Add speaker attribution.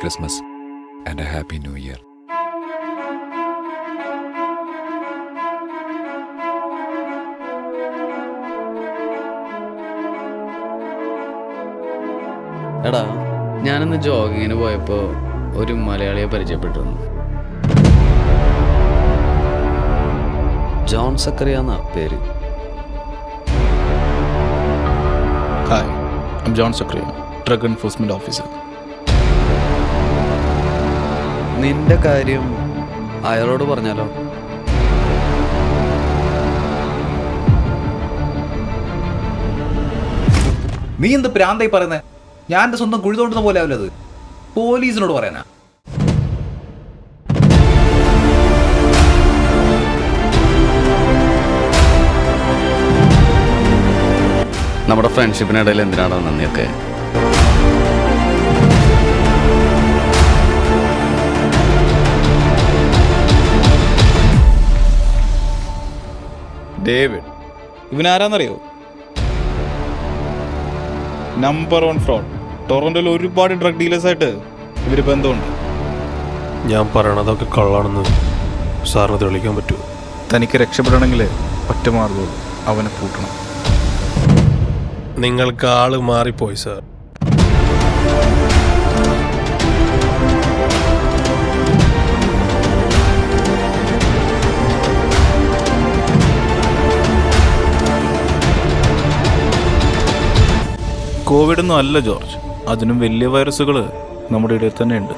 Speaker 1: Christmas and a happy new year
Speaker 2: എടാ ഞാനിന്ന് ജോഗിങ്ങിന് പോയപ്പോൾ ഒരു മലയാളിയെ പരിചയപ്പെട്ടിരുന്നു. ജോൺ സക്കറിയ എന്നാ പേര്?
Speaker 3: Hi I'm John Zachariah drug enforcement officer
Speaker 2: നിന്റെ കാര്യം അയാളോട് പറഞ്ഞാലോ?
Speaker 4: നീ എന്ത് പ്രാന്തായി പറയുന്നേ? ഞാൻ എന്റെ സ്വന്തം കുഴി തോണ്ടുന്ന പോലെ ആവില്ല അത്. പോലീസിനോട് പറയാനാ.
Speaker 2: നമ്മുടെ ഫ്രണ്ട്ഷിപ്പിനിടയിൽ എന്തിനാണോ നന്ദിയൊക്കെ?
Speaker 3: ഡേവിഡ്. ഇവനാരാന്നറിയോ? നമ്പർ വൺ ഫ്രോഡ് ടൊറന്റോയിൽ ഒരുപാട് ഡ്രഗ് ഡീലേഴ്സായിട്ട് ഇവർ ബന്ധമുണ്ട്.
Speaker 5: ഞാൻ പറയണതൊക്കെ കള്ളാണെന്ന് സാറിന് തെളിയിക്കാൻ പറ്റുമോ?
Speaker 3: തനിക്ക് രക്ഷപ്പെടണമെങ്കിൽ ഒറ്റ മാർഗമുള്ളൂ അവനെ പൂട്ടണം.
Speaker 5: നിങ്ങൾക്ക് ആൾ മാറിപ്പോയി സാർ.
Speaker 3: കോവിഡ് ഒന്നും അല്ല ജോർജ്. അതിനും വലിയ വൈറസുകൾ നമ്മുടെ ഇടയിൽ തന്നെ ഉണ്ട്